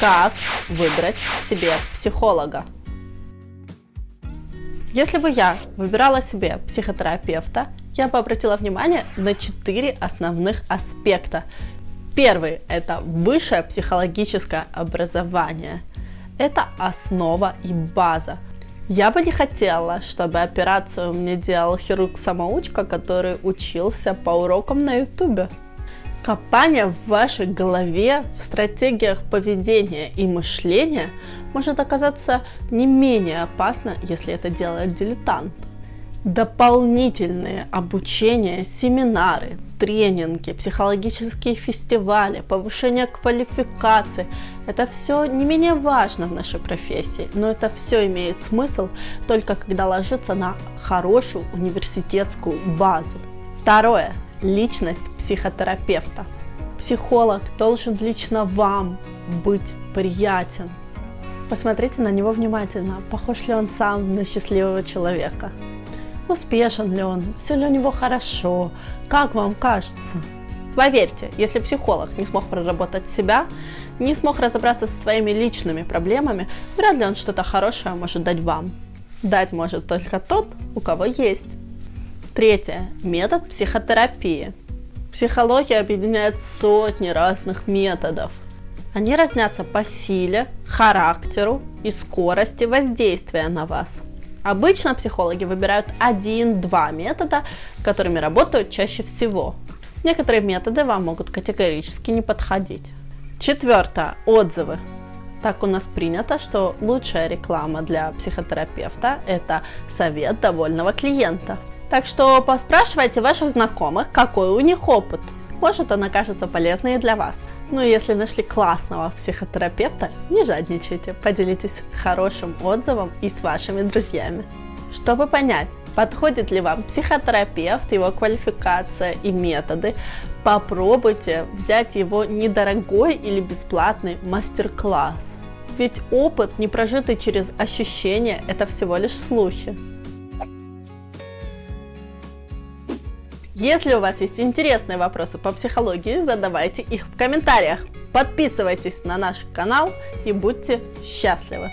Как выбрать себе психолога? Если бы я выбирала себе психотерапевта, я бы обратила внимание на четыре основных аспекта. Первый – это высшее психологическое образование. Это основа и база. Я бы не хотела, чтобы операцию мне делал хирург-самоучка, который учился по урокам на ютубе. Копание в вашей голове, в стратегиях поведения и мышления может оказаться не менее опасно, если это делает дилетант. Дополнительные обучения, семинары, тренинги, психологические фестивали, повышение квалификации – это все не менее важно в нашей профессии, но это все имеет смысл только когда ложится на хорошую университетскую базу. Второе личность психотерапевта. Психолог должен лично вам быть приятен. Посмотрите на него внимательно, похож ли он сам на счастливого человека. Успешен ли он, все ли у него хорошо, как вам кажется. Поверьте, если психолог не смог проработать себя, не смог разобраться со своими личными проблемами, вряд ли он что-то хорошее может дать вам. Дать может только тот, у кого есть. Третье. Метод психотерапии. Психология объединяет сотни разных методов. Они разнятся по силе, характеру и скорости воздействия на вас. Обычно психологи выбирают один-два метода, которыми работают чаще всего. Некоторые методы вам могут категорически не подходить. Четвертое. Отзывы. Так у нас принято, что лучшая реклама для психотерапевта – это совет довольного клиента. Так что поспрашивайте ваших знакомых, какой у них опыт. Может, он окажется полезной и для вас. Ну и если нашли классного психотерапевта, не жадничайте, поделитесь хорошим отзывом и с вашими друзьями. Чтобы понять, подходит ли вам психотерапевт, его квалификация и методы, попробуйте взять его недорогой или бесплатный мастер-класс. Ведь опыт, не прожитый через ощущения, это всего лишь слухи. Если у вас есть интересные вопросы по психологии, задавайте их в комментариях. Подписывайтесь на наш канал и будьте счастливы!